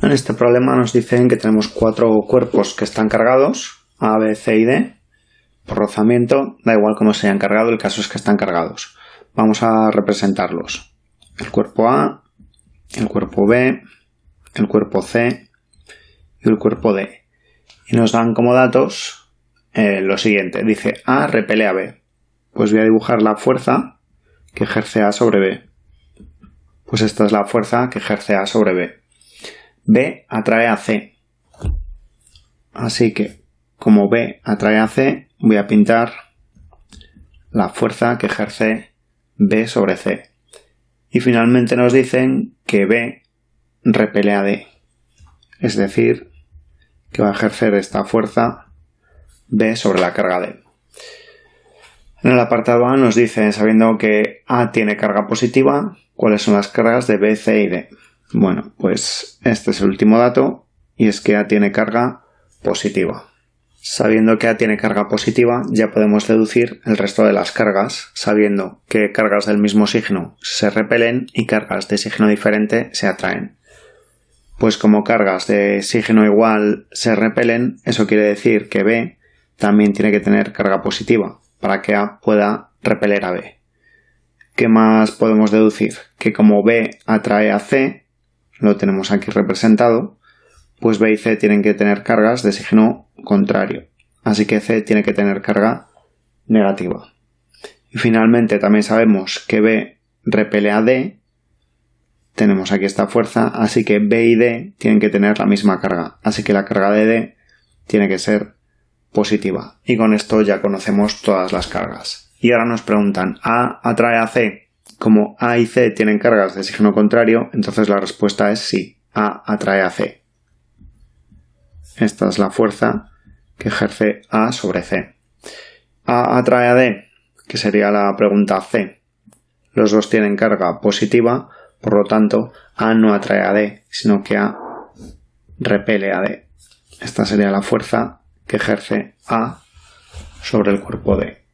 En este problema nos dicen que tenemos cuatro cuerpos que están cargados, A, B, C y D. Por rozamiento, da igual cómo se hayan cargado, el caso es que están cargados. Vamos a representarlos. El cuerpo A, el cuerpo B, el cuerpo C y el cuerpo D. Y nos dan como datos eh, lo siguiente. Dice A repele a B. Pues voy a dibujar la fuerza que ejerce A sobre B. Pues esta es la fuerza que ejerce A sobre B. B atrae a C. Así que, como B atrae a C, voy a pintar la fuerza que ejerce B sobre C. Y finalmente nos dicen que B repele a D. Es decir, que va a ejercer esta fuerza B sobre la carga D. En el apartado A nos dice, sabiendo que A tiene carga positiva, cuáles son las cargas de B, C y D. Bueno, pues este es el último dato y es que A tiene carga positiva. Sabiendo que A tiene carga positiva, ya podemos deducir el resto de las cargas, sabiendo que cargas del mismo signo se repelen y cargas de signo diferente se atraen. Pues como cargas de signo igual se repelen, eso quiere decir que B también tiene que tener carga positiva para que A pueda repeler a B. ¿Qué más podemos deducir? Que como B atrae a C, lo tenemos aquí representado, pues B y C tienen que tener cargas de signo contrario. Así que C tiene que tener carga negativa. Y finalmente también sabemos que B repele a D tenemos aquí esta fuerza, así que B y D tienen que tener la misma carga, así que la carga de D tiene que ser positiva. Y con esto ya conocemos todas las cargas. Y ahora nos preguntan, ¿A atrae a C? Como A y C tienen cargas de signo contrario, entonces la respuesta es sí, A atrae a C. Esta es la fuerza que ejerce A sobre C. A atrae a D, que sería la pregunta C. Los dos tienen carga positiva, por lo tanto, A no atrae a D, sino que A repele a D. Esta sería la fuerza que ejerce A sobre el cuerpo D.